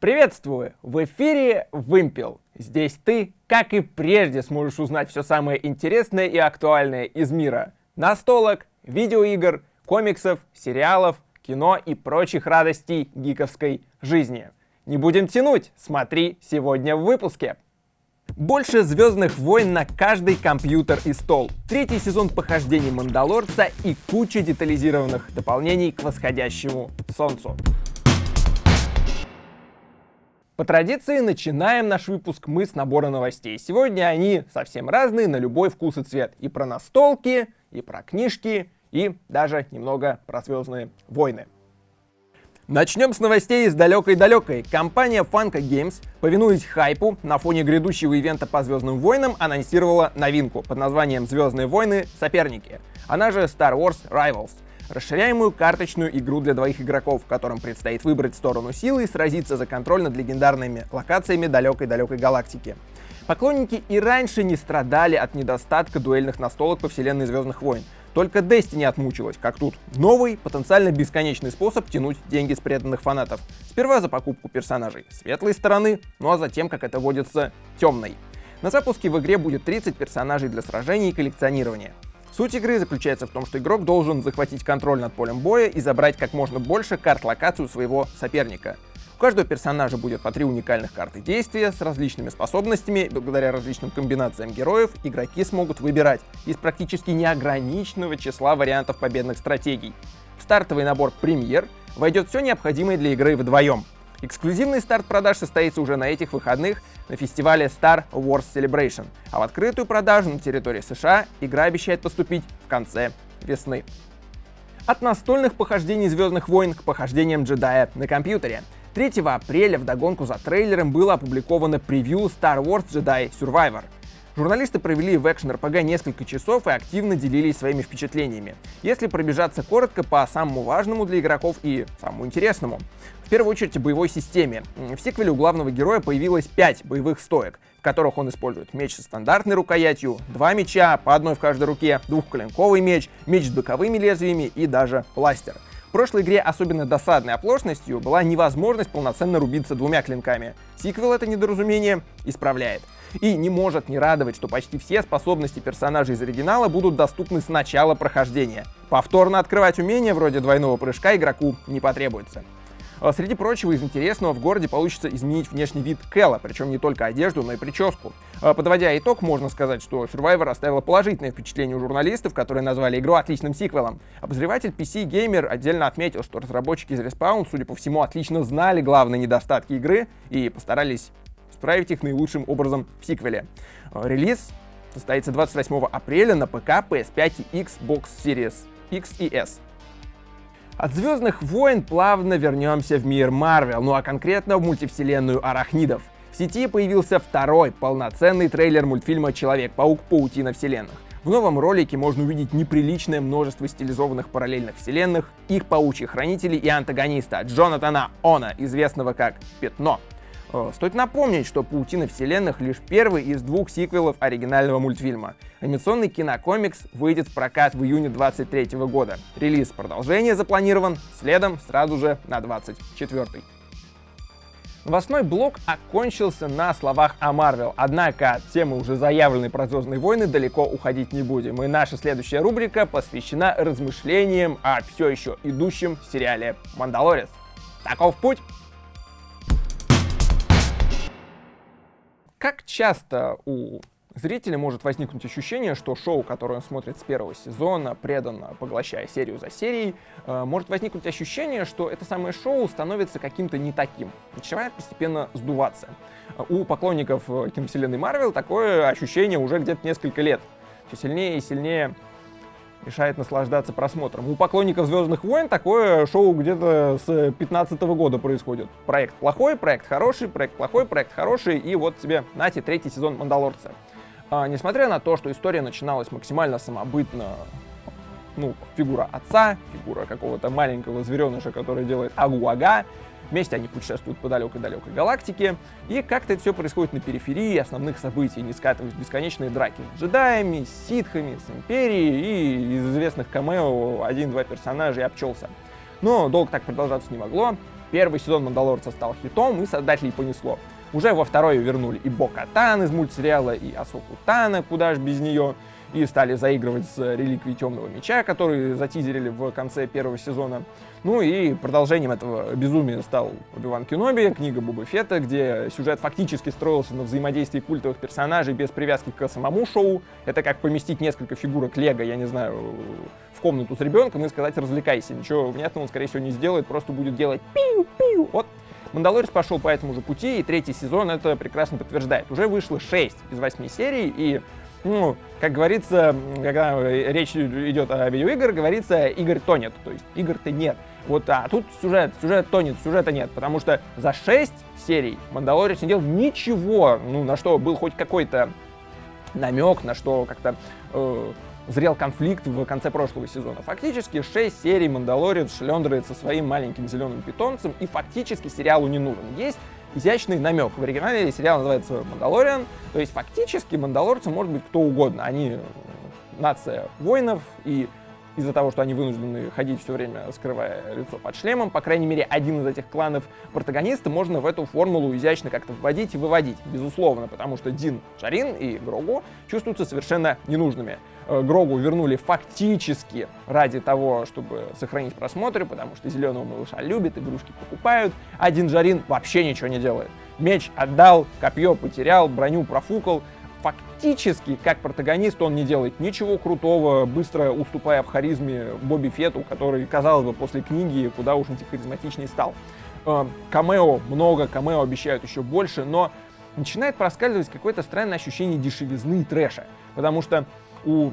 Приветствую! В эфире Вымпел. Здесь ты, как и прежде, сможешь узнать все самое интересное и актуальное из мира. Настолок, видеоигр, комиксов, сериалов, кино и прочих радостей гиковской жизни. Не будем тянуть, смотри сегодня в выпуске. Больше Звездных войн на каждый компьютер и стол. Третий сезон похождений Мандалорца и куча детализированных дополнений к восходящему солнцу. По традиции начинаем наш выпуск мы с набора новостей. Сегодня они совсем разные, на любой вкус и цвет. И про настолки, и про книжки, и даже немного про Звездные войны. Начнем с новостей из далекой-далекой. Компания Funko Games, повинуясь хайпу, на фоне грядущего ивента по Звездным войнам анонсировала новинку под названием «Звездные войны. Соперники», она же Star Wars Rivals — расширяемую карточную игру для двоих игроков, в котором предстоит выбрать сторону силы и сразиться за контроль над легендарными локациями далекой-далекой галактики. Поклонники и раньше не страдали от недостатка дуэльных настолок по вселенной Звездных войн. Только Destiny отмучилась, как тут. Новый, потенциально бесконечный способ тянуть деньги с преданных фанатов. Сперва за покупку персонажей светлой стороны, ну а затем, как это водится, темной. На запуске в игре будет 30 персонажей для сражений и коллекционирования. Суть игры заключается в том, что игрок должен захватить контроль над полем боя и забрать как можно больше карт-локацию своего соперника. У каждого персонажа будет по три уникальных карты действия с различными способностями, благодаря различным комбинациям героев игроки смогут выбирать из практически неограниченного числа вариантов победных стратегий. В стартовый набор «Премьер» войдет все необходимое для игры вдвоем. Эксклюзивный старт продаж состоится уже на этих выходных на фестивале Star Wars Celebration, а в открытую продажу на территории США игра обещает поступить в конце весны. От настольных похождений Звездных войн к похождениям джедая на компьютере. 3 апреля в догонку за трейлером было опубликовано превью Star Wars Jedi Survivor — Журналисты провели в Action RPG несколько часов и активно делились своими впечатлениями. Если пробежаться коротко по самому важному для игроков и самому интересному. В первую очередь о боевой системе. В сиквеле у главного героя появилось 5 боевых стоек, в которых он использует меч со стандартной рукоятью, два меча, по одной в каждой руке, двухколенковый меч, меч с боковыми лезвиями и даже бластер. В прошлой игре особенно досадной оплошностью была невозможность полноценно рубиться двумя клинками. Сиквел это недоразумение исправляет. И не может не радовать, что почти все способности персонажей из оригинала будут доступны с начала прохождения. Повторно открывать умения вроде двойного прыжка игроку не потребуется. А среди прочего, из интересного в городе получится изменить внешний вид Кэлла, причем не только одежду, но и прическу. А подводя итог, можно сказать, что Survivor оставила положительное впечатление у журналистов, которые назвали игру отличным сиквелом. Обозреватель PC Gamer отдельно отметил, что разработчики из Respawn, судя по всему, отлично знали главные недостатки игры и постарались исправить их наилучшим образом в сиквеле. Э, релиз состоится 28 апреля на ПК, PS5 и Xbox Series X и S. От Звездных войн плавно вернемся в мир Марвел, ну а конкретно в мультивселенную арахнидов. В сети появился второй полноценный трейлер мультфильма «Человек-паук. Паутина вселенных». В новом ролике можно увидеть неприличное множество стилизованных параллельных вселенных, их паучьих хранителей и антагониста Джонатана Она, известного как Пятно. Э, стоит напомнить, что «Паутина вселенных» — лишь первый из двух сиквелов оригинального мультфильма. Анимационный кинокомикс выйдет в прокат в июне 2023 года. Релиз продолжения запланирован следом сразу же на 24 -й. Новостной блок окончился на словах о Марвел, однако от темы уже заявленной про Звездные войны далеко уходить не будем, и наша следующая рубрика посвящена размышлениям о все еще идущем сериале «Мандалорец». Таков путь! Как часто у зрителя может возникнуть ощущение, что шоу, которое он смотрит с первого сезона, преданно поглощая серию за серией, э, может возникнуть ощущение, что это самое шоу становится каким-то не таким, начинает постепенно сдуваться. У поклонников э, киновселенной Марвел такое ощущение уже где-то несколько лет. Все сильнее и сильнее мешает наслаждаться просмотром. У поклонников Звездных войн такое шоу где-то с 15 года происходит. Проект плохой, проект хороший, проект плохой, проект хороший, и вот тебе, нате, третий сезон Мандалорца. А, несмотря на то, что история начиналась максимально самобытно, ну, фигура отца, фигура какого-то маленького звереныша, который делает агу-ага, Вместе они путешествуют по далекой-далекой галактике, и как-то это все происходит на периферии основных событий, не скатываясь в бесконечные драки с джедаями, с ситхами, с империей, и из известных камео один-два персонажа и обчелся. Но долго так продолжаться не могло. Первый сезон «Мандалорца» стал хитом, и создателей понесло. Уже во второй вернули и Бо Катан из мультсериала, и Асоку Тана, куда ж без нее, и стали заигрывать с реликвией Темного Меча, который затизерили в конце первого сезона. Ну и продолжением этого безумия стал Оби-Ван Кеноби, книга Боба Фетта, где сюжет фактически строился на взаимодействии культовых персонажей без привязки к самому шоу. Это как поместить несколько фигурок Лего, я не знаю, в комнату с ребенком и сказать «развлекайся». Ничего внятного он, скорее всего, не сделает, просто будет делать пиу-пиу. Вот Мандалорец пошел по этому же пути, и третий сезон это прекрасно подтверждает. Уже вышло 6 из 8 серий, и ну, как говорится, когда речь идет о видеоиграх, говорится, игр тонет, то есть игр-то нет. Вот, а тут сюжет, сюжет тонет, сюжета нет, потому что за 6 серий Мандалорец не делал ничего, ну, на что был хоть какой-то намек, на что как-то э, зрел конфликт в конце прошлого сезона. Фактически 6 серий Мандалорец шлендривает со своим маленьким зеленым питомцем, и фактически сериалу не нужен. Есть изящный намек. В оригинале сериал называется «Мандалориан», то есть фактически мандалорцы может быть кто угодно. Они нация воинов, и из-за того, что они вынуждены ходить все время, скрывая лицо под шлемом. По крайней мере, один из этих кланов протагониста можно в эту формулу изящно как-то вводить и выводить, безусловно, потому что Дин Шарин и Грогу чувствуются совершенно ненужными. Э, Грогу вернули фактически ради того, чтобы сохранить просмотры, потому что зеленого малыша любят, игрушки покупают, а Дин Жарин вообще ничего не делает. Меч отдал, копье потерял, броню профукал, фактически, как протагонист, он не делает ничего крутого, быстро уступая в харизме Бобби Фету, который, казалось бы, после книги куда уж антихаризматичнее стал. Э, камео много, камео обещают еще больше, но начинает проскальзывать какое-то странное ощущение дешевизны и трэша, потому что у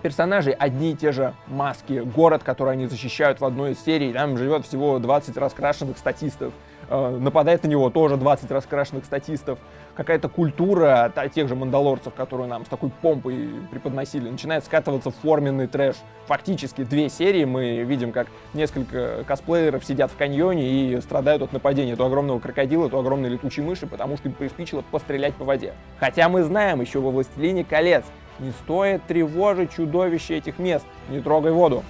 персонажей одни и те же маски, город, который они защищают в одной из серий, там живет всего 20 раскрашенных статистов, нападает на него тоже 20 раскрашенных статистов, какая-то культура тех же мандалорцев, которую нам с такой помпой преподносили, начинает скатываться в форменный трэш. Фактически две серии мы видим, как несколько косплееров сидят в каньоне и страдают от нападения то огромного крокодила, то огромной летучей мыши, потому что им приспичило пострелять по воде. Хотя мы знаем еще во «Властелине колец», не стоит тревожить чудовище этих мест, не трогай воду.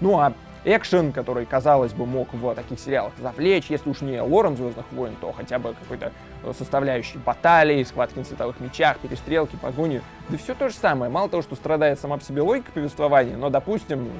Ну а экшен, который, казалось бы, мог в таких сериалах завлечь, если уж не лором Звездных войн, то хотя бы какой-то э, составляющий баталии, схватки на световых мечах, перестрелки, погони. Да все то же самое. Мало того, что страдает сама по себе логика повествования, но, допустим,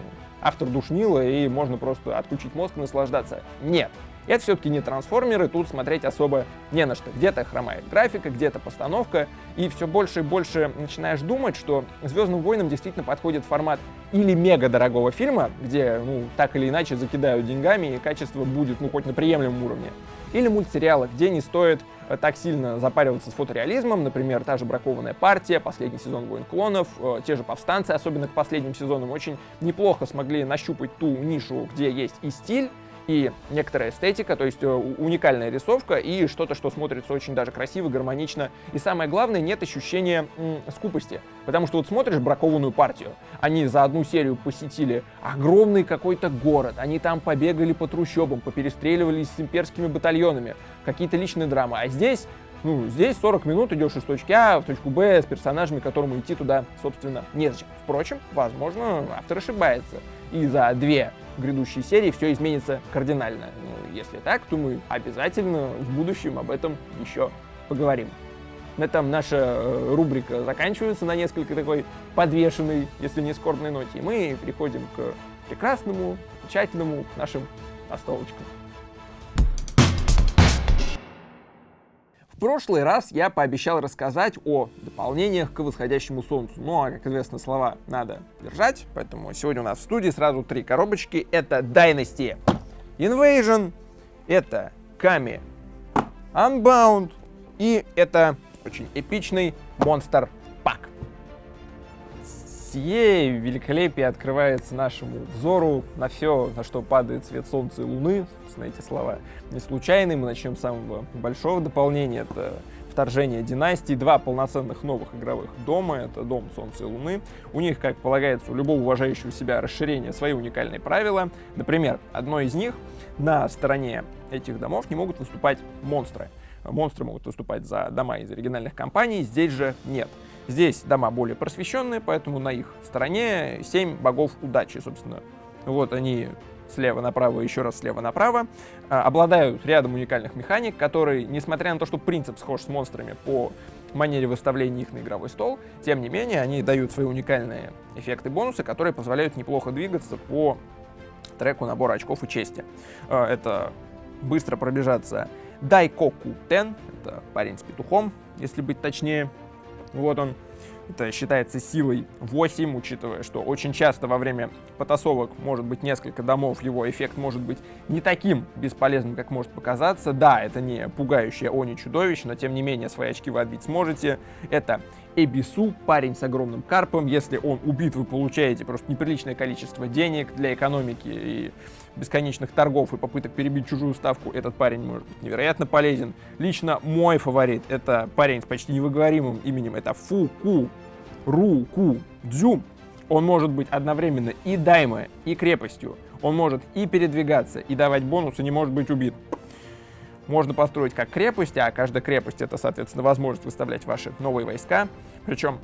автор душнила, и можно просто отключить мозг и наслаждаться. Нет. Это все-таки не трансформеры, тут смотреть особо не на что. Где-то хромает графика, где-то постановка, и все больше и больше начинаешь думать, что «Звездным войнам» действительно подходит формат или мега дорогого фильма, где, ну, так или иначе закидают деньгами, и качество будет, ну, хоть на приемлемом уровне, или мультсериала, где не стоит э, так сильно запариваться с фотореализмом, например, та же «Бракованная партия», последний сезон «Войн клонов», э, те же «Повстанцы», особенно к последним сезонам, очень неплохо смогли нащупать ту нишу, где есть и стиль, и некоторая эстетика, то есть э, уникальная рисовка и что-то, что смотрится очень даже красиво, гармонично. И самое главное, нет ощущения скупости. Потому что вот смотришь бракованную партию, они за одну серию посетили огромный какой-то город, они там побегали по трущобам, поперестреливались с имперскими батальонами, какие-то личные драмы. А здесь ну, здесь 40 минут идешь из точки А в точку Б с персонажами, которому идти туда, собственно, незачем. Впрочем, возможно, автор ошибается. И за две грядущей серии все изменится кардинально. Ну, если так, то мы обязательно в будущем об этом еще поговорим. На этом наша э, рубрика заканчивается на несколько такой подвешенной, если не скорбной ноте. И мы переходим к прекрасному, замечательному нашим настолочкам. Прошлый раз я пообещал рассказать о дополнениях к восходящему солнцу. Ну, а, как известно, слова надо держать, поэтому сегодня у нас в студии сразу три коробочки. Это Dynasty Invasion, это Kami Unbound и это очень эпичный Monster Pack сие великолепие открывается нашему взору на все, на что падает свет солнца и луны. Собственно, эти слова не случайны. Мы начнем с самого большого дополнения. Это вторжение династии, два полноценных новых игровых дома, это дом Солнца и Луны. У них, как полагается, у любого уважающего себя расширения свои уникальные правила. Например, одно из них, на стороне этих домов не могут выступать монстры. Монстры могут выступать за дома из оригинальных компаний, здесь же нет. Здесь дома более просвещенные, поэтому на их стороне 7 богов удачи, собственно. Вот они слева направо, еще раз слева направо, а, обладают рядом уникальных механик, которые, несмотря на то, что принцип схож с монстрами по манере выставления их на игровой стол, тем не менее, они дают свои уникальные эффекты бонусы, которые позволяют неплохо двигаться по треку набора очков и чести. А, это быстро пробежаться Дайкоку Тен, это парень с петухом, если быть точнее. Вот он. Это считается силой 8, учитывая, что очень часто во время потасовок может быть несколько домов, его эффект может быть не таким бесполезным, как может показаться. Да, это не пугающее они чудовище, но тем не менее свои очки вы отбить сможете. Это Эбису, парень с огромным карпом. Если он убит, вы получаете просто неприличное количество денег для экономики и бесконечных торгов и попыток перебить чужую ставку. Этот парень может быть невероятно полезен. Лично мой фаворит — это парень с почти невыговоримым именем. Это Фуку Руку Дзю. Он может быть одновременно и даймой, и крепостью. Он может и передвигаться, и давать бонусы, не может быть убит можно построить как крепость, а каждая крепость — это, соответственно, возможность выставлять ваши новые войска. Причем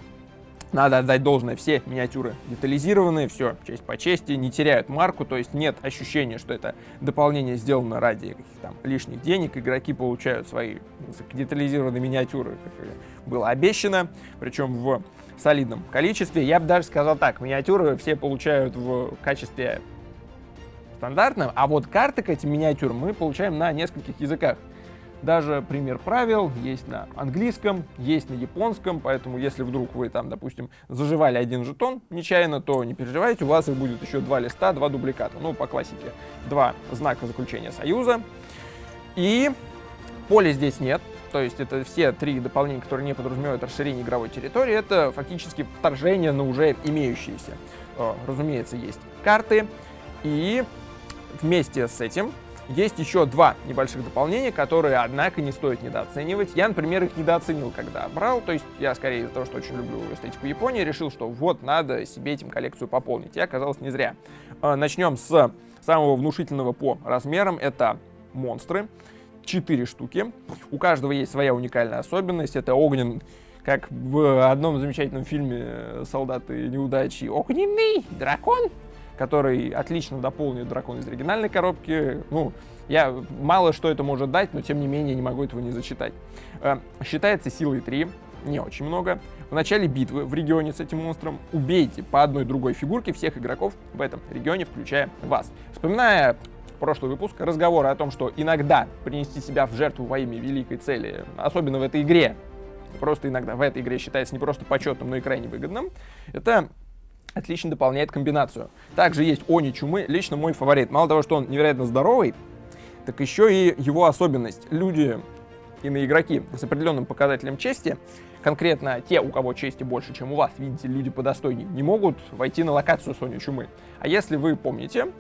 надо отдать должное, все миниатюры детализированные, все честь по чести, не теряют марку, то есть нет ощущения, что это дополнение сделано ради там лишних денег, игроки получают свои детализированные миниатюры, как было обещано, причем в солидном количестве. Я бы даже сказал так, миниатюры все получают в качестве стандартным, а вот карты к этим миниатюрам мы получаем на нескольких языках. Даже пример правил есть на английском, есть на японском, поэтому если вдруг вы там, допустим, заживали один жетон нечаянно, то не переживайте, у вас их будет еще два листа, два дубликата. Ну, по классике, два знака заключения союза. И поля здесь нет, то есть это все три дополнения, которые не подразумевают расширение игровой территории, это фактически вторжение на уже имеющиеся. Э, разумеется, есть карты, и Вместе с этим есть еще два небольших дополнения, которые, однако, не стоит недооценивать. Я, например, их недооценил, когда брал. То есть я, скорее, из-за того, что очень люблю эстетику Японии, решил, что вот, надо себе этим коллекцию пополнить. И оказалось не зря. А, начнем с самого внушительного по размерам. Это монстры. Четыре штуки. У каждого есть своя уникальная особенность. Это огнен, как в одном замечательном фильме «Солдаты неудачи». Огненный дракон который отлично дополнит дракон из оригинальной коробки. Ну, я мало что это может дать, но тем не менее не могу этого не зачитать. Э, считается силой 3, не очень много. В начале битвы в регионе с этим монстром убейте по одной другой фигурке всех игроков в этом регионе, включая вас. Вспоминая прошлый выпуск, разговоры о том, что иногда принести себя в жертву во имя великой цели, особенно в этой игре, просто иногда в этой игре считается не просто почетным, но и крайне выгодным, это отлично дополняет комбинацию. Также есть Они Чумы, лично мой фаворит. Мало того, что он невероятно здоровый, так еще и его особенность. Люди и на игроки с определенным показателем чести, конкретно те, у кого чести больше, чем у вас, видите, люди подостойнее, не могут войти на локацию Сони Чумы. А если вы помните,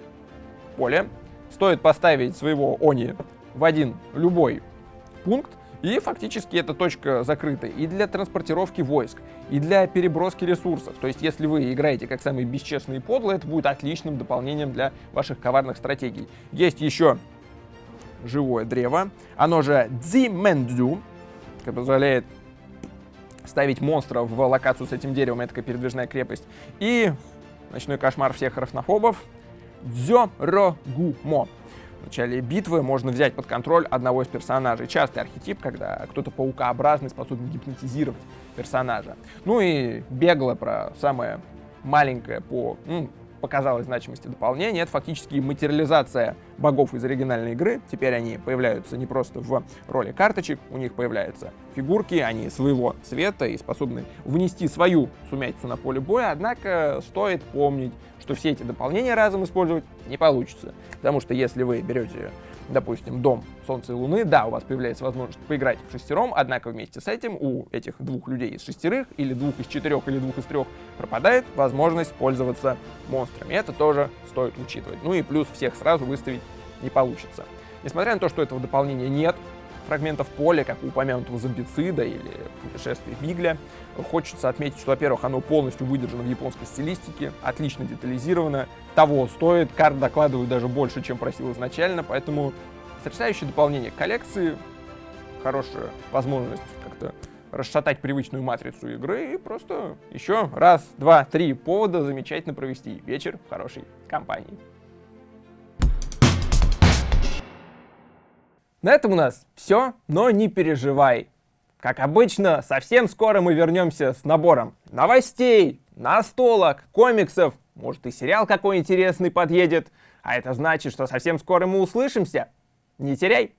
поле, стоит поставить своего Они в один любой пункт, и фактически эта точка закрыта и для транспортировки войск, и для переброски ресурсов. То есть, если вы играете как самые бесчестные подлые, это будет отличным дополнением для ваших коварных стратегий. Есть еще живое древо, оно же Дзимендзю, которое позволяет ставить монстров в локацию с этим деревом, это такая передвижная крепость. И ночной кошмар всех рафнофобов Дзёрогумо в начале битвы можно взять под контроль одного из персонажей. Частый архетип, когда кто-то паукообразный способен гипнотизировать персонажа. Ну и бегло про самое маленькое по ну, показалось значимости дополнения, это фактически материализация богов из оригинальной игры. Теперь они появляются не просто в роли карточек, у них появляются фигурки, они своего цвета и способны внести свою сумятицу на поле боя, однако стоит помнить, что все эти дополнения разом использовать не получится. Потому что если вы берете допустим, дом Солнца и Луны, да, у вас появляется возможность поиграть в шестером, однако вместе с этим у этих двух людей из шестерых, или двух из четырех, или двух из трех пропадает возможность пользоваться монстрами. Это тоже стоит учитывать. Ну и плюс всех сразу выставить не получится. Несмотря на то, что этого дополнения нет, фрагментов поля, как у упомянутого зомбицида или путешествия Бигля. Хочется отметить, что, во-первых, оно полностью выдержано в японской стилистике, отлично детализировано, того стоит, карт докладывают даже больше, чем просил изначально, поэтому потрясающее дополнение к коллекции, хорошая возможность как-то расшатать привычную матрицу игры и просто еще раз, два, три повода замечательно провести вечер в хорошей компании. На этом у нас все, но не переживай. Как обычно, совсем скоро мы вернемся с набором новостей, настолок, комиксов, может и сериал какой интересный подъедет. А это значит, что совсем скоро мы услышимся. Не теряй!